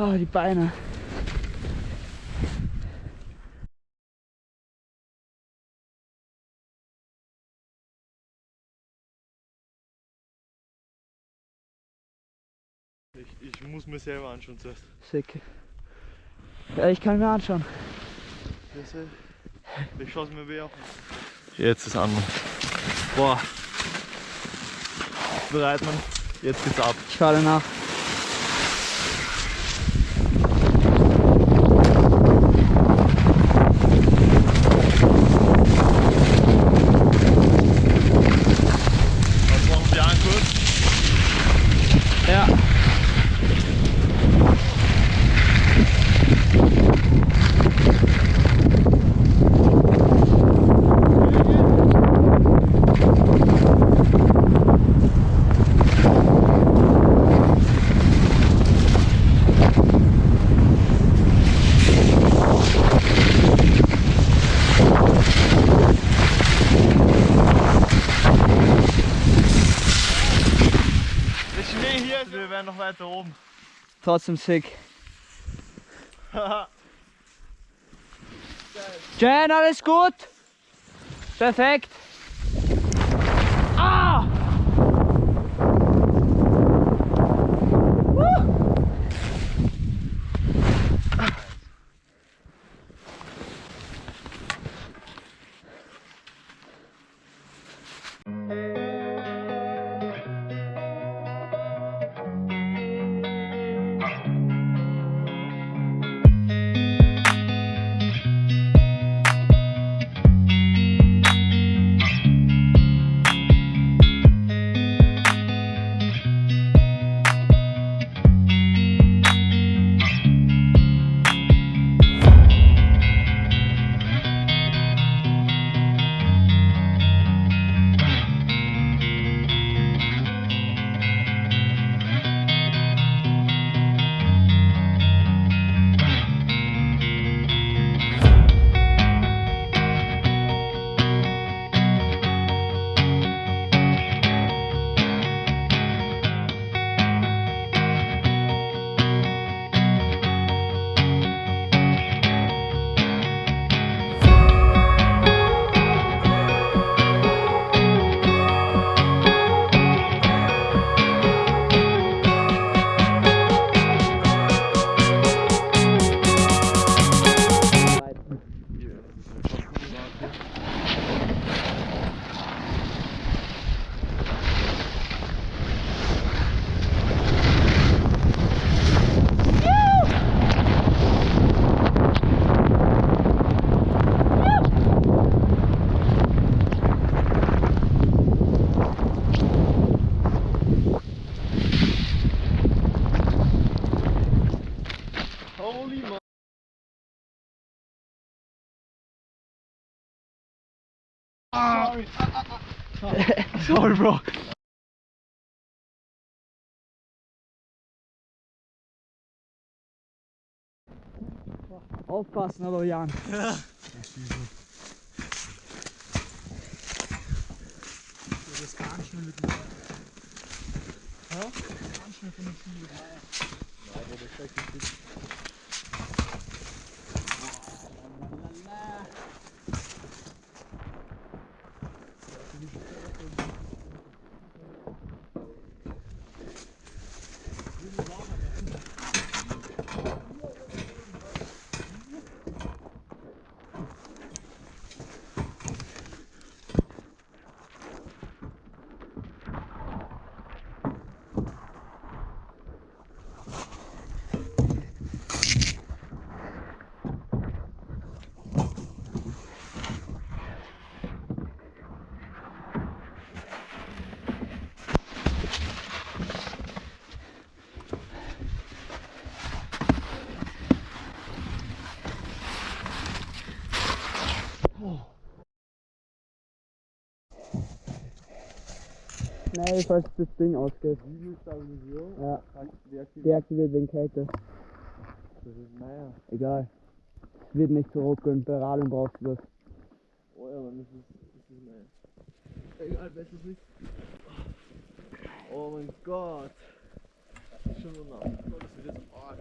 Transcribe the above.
Oh, die Beine. Ich, ich muss mir selber anschauen zuerst. Sick. Ja, ich kann mir anschauen. Ich schaue es mir weh an. Jetzt ist an. Boah. Bereit, man. Jetzt geht's ab. Ich fahre nach. Wären noch weiter oben. Trotzdem sick. Jen, alles gut? Perfekt. Sorry, Bro. Aufpassen, aber Jan. Das ganz schnell mit dem Ja? Ganz schnell von den Schienen. Schnell, falls das Ding ausgeht. Videostabilisierung. Ja, Deaktiviert. deaktiviert wegen Kälte. Das ist naja. Egal. Es wird nicht so ruckeln, Radeln brauchst du das. Oh ja, Mann, das ist, das ist naja. Egal, besser nicht. Oh mein Gott. Das ist schon so nass. Oh, das wird jetzt arg.